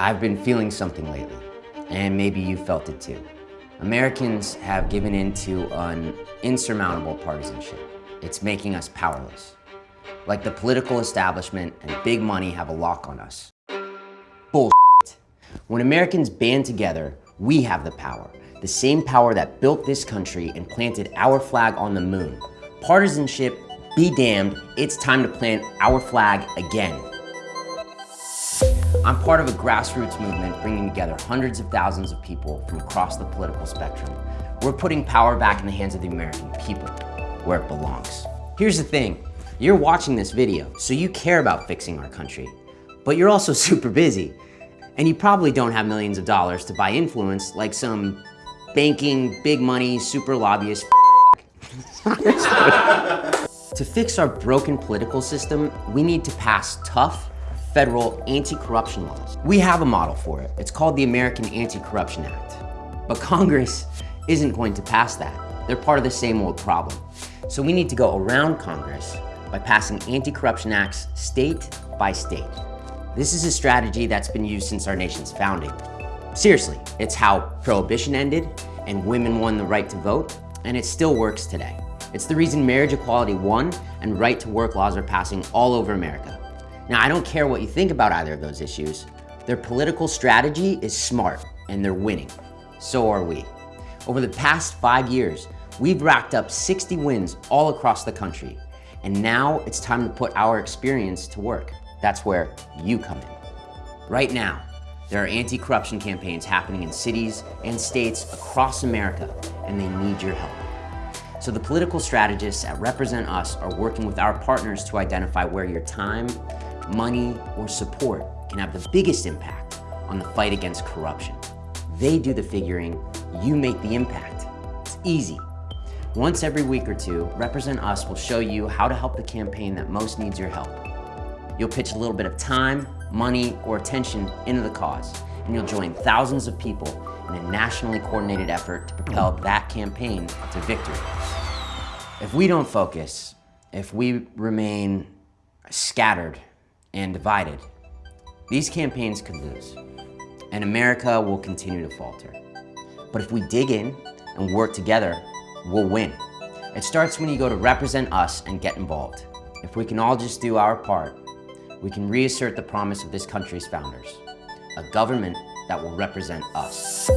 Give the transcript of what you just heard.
I've been feeling something lately, and maybe you felt it too. Americans have given in to an insurmountable partisanship. It's making us powerless. Like the political establishment and big money have a lock on us. Bullshit. When Americans band together, we have the power. The same power that built this country and planted our flag on the moon. Partisanship, be damned, it's time to plant our flag again. I'm part of a grassroots movement bringing together hundreds of thousands of people from across the political spectrum. We're putting power back in the hands of the American people, where it belongs. Here's the thing, you're watching this video, so you care about fixing our country, but you're also super busy, and you probably don't have millions of dollars to buy influence like some banking, big money, super lobbyist To fix our broken political system, we need to pass tough, federal anti-corruption laws. We have a model for it. It's called the American Anti-Corruption Act. But Congress isn't going to pass that. They're part of the same old problem. So we need to go around Congress by passing anti-corruption acts state by state. This is a strategy that's been used since our nation's founding. Seriously, it's how prohibition ended and women won the right to vote, and it still works today. It's the reason marriage equality won and right to work laws are passing all over America. Now, I don't care what you think about either of those issues. Their political strategy is smart and they're winning. So are we. Over the past five years, we've racked up 60 wins all across the country. And now it's time to put our experience to work. That's where you come in. Right now, there are anti-corruption campaigns happening in cities and states across America, and they need your help. So the political strategists at Represent Us are working with our partners to identify where your time, money, or support can have the biggest impact on the fight against corruption. They do the figuring, you make the impact. It's easy. Once every week or two, Represent Us will show you how to help the campaign that most needs your help. You'll pitch a little bit of time, money, or attention into the cause, and you'll join thousands of people in a nationally coordinated effort to propel that campaign to victory. If we don't focus, if we remain scattered and divided, these campaigns could lose, and America will continue to falter. But if we dig in and work together, we'll win. It starts when you go to represent us and get involved. If we can all just do our part, we can reassert the promise of this country's founders, a government that will represent us.